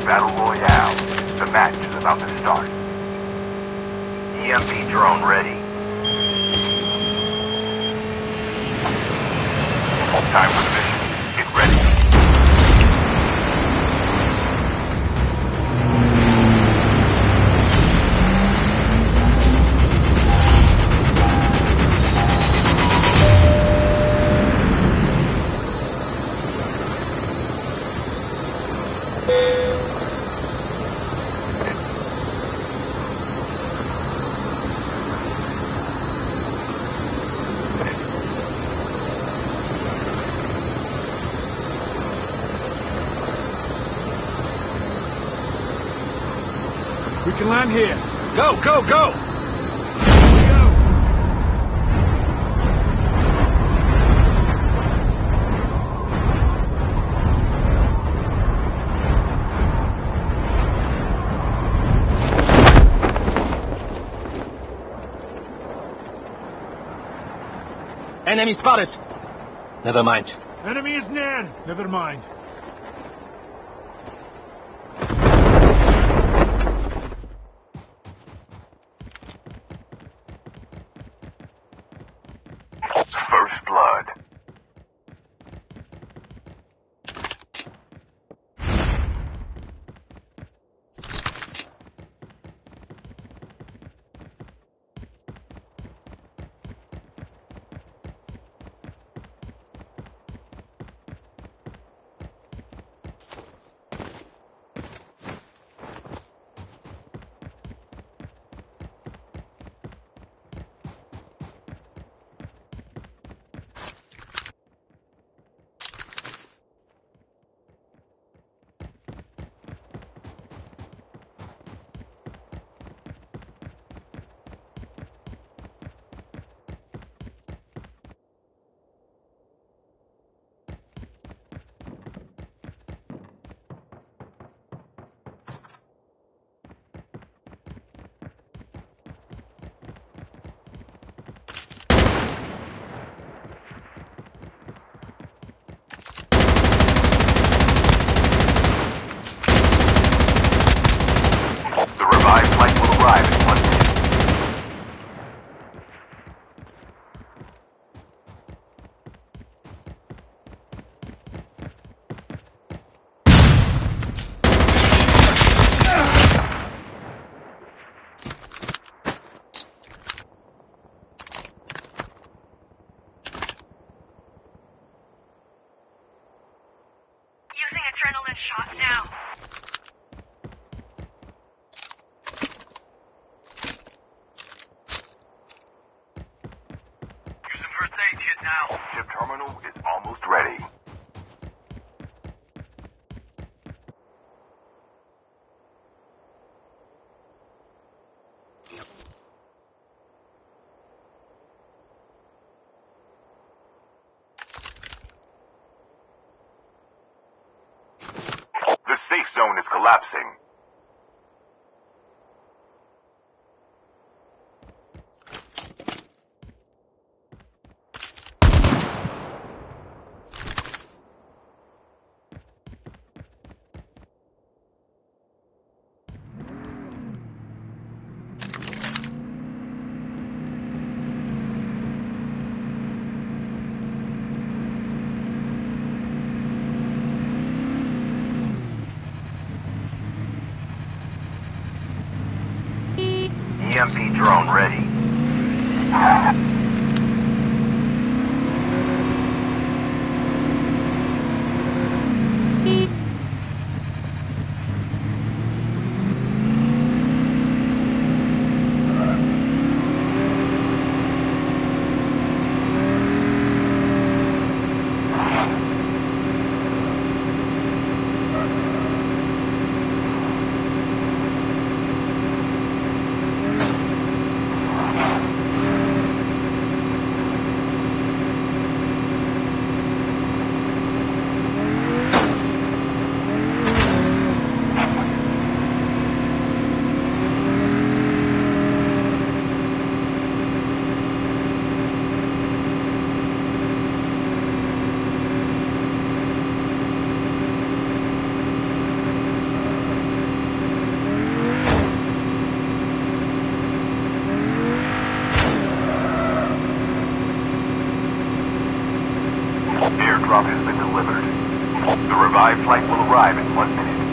to Battle Royale. The match is about to start. EMP drone ready. Time for the We can land here. Go, go, go! Enemy spotted. Never mind. Enemy is near. Never mind. is collapsing. drop has been delivered. The revived flight will arrive in one minute.